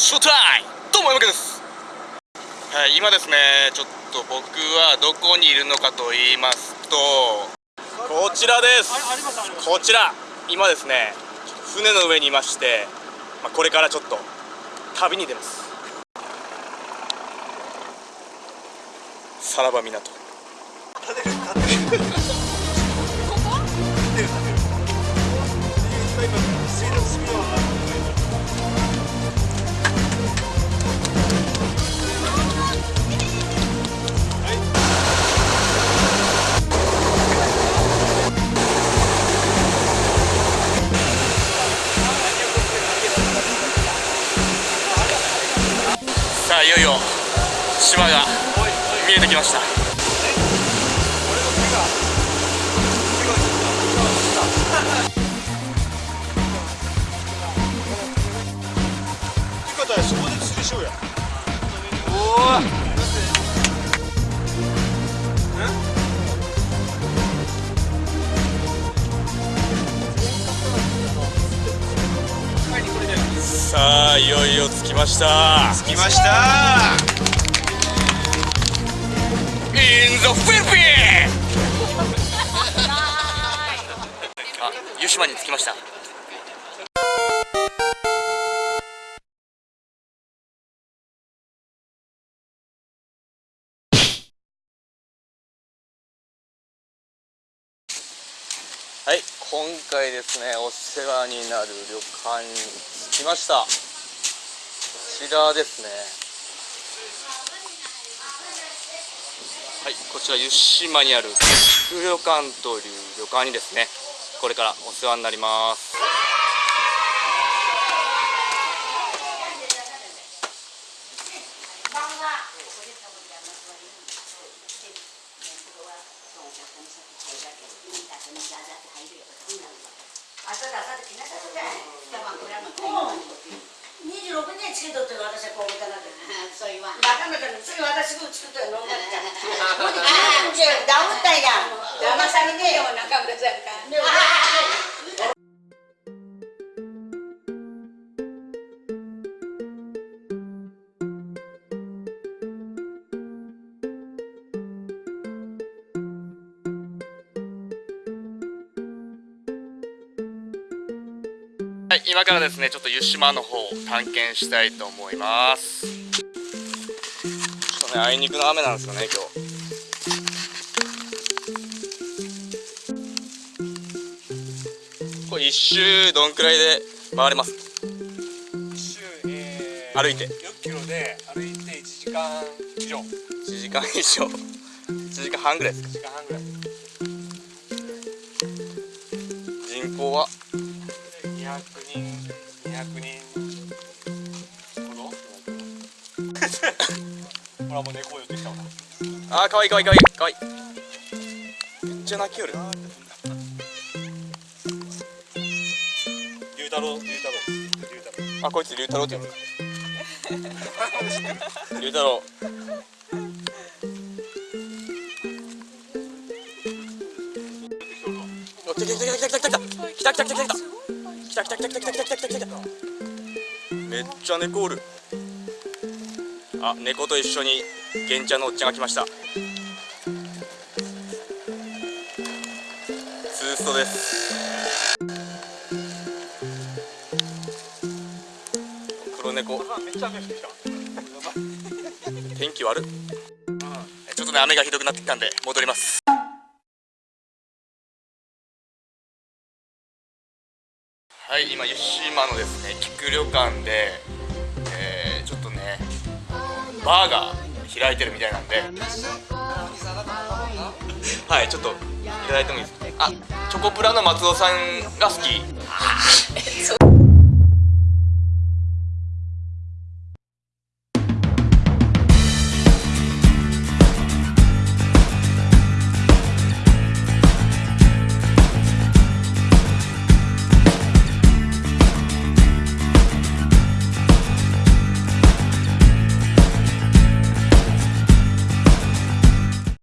ショータイムどうも山です。はい今ですねちょっと僕はどこにいるのかと言いますとこちらです。こちら。今ですね船の上にいまして、まあ、これからちょっと旅に出ます。さらば港。さあいよいよ島が見えてきました。さあいよいよ着きました。着きました。インザフィリピンあ湯島に着きましたはい今回ですねお世話になる旅館に着きました。こちらですね。はい、こちら湯島にある福旅館という旅館にですねこれからお世話になります。だ、きなだ。26年つけとって私はこういたな。そう言わ。私んだっ。もうじゃ。ダウンタイが。騙されねえよ、から。はい、今からですねちょっと湯島の方を探検したいと思います。ちょっとねあいにくの雨なんですよね今日。これ一周どんくらいで回れます？週、え歩いて。4キロで歩いて1時間以上。1 1時間以上。1時間半ぐらいですか？時間半ぐらい。人口は200人200人ほどほらもう猫寄ってきたわあーかわいいかわいいかわい。いかわい。いめっちゃ泣きよる龍太郎龍太郎。あこいつ龍太郎って呼ぶ。龍太郎。来た来た来た来た来た来た来た。来た来た来た来た。来た来た来た来た来た来た来ためっちゃ猫おるあ猫と一緒に玄ちゃんのおっちゃんが来ましたツーストです黒猫めっちゃ雨降ってきた天気悪っちょっとね雨がひどくなってきたんで戻りますはい今湯島のですね菊旅館で、えー、ちょっとねバーが開いてるみたいなんで。はいちょっといただいてもいいですか？あチョコプラの松尾さんが好き。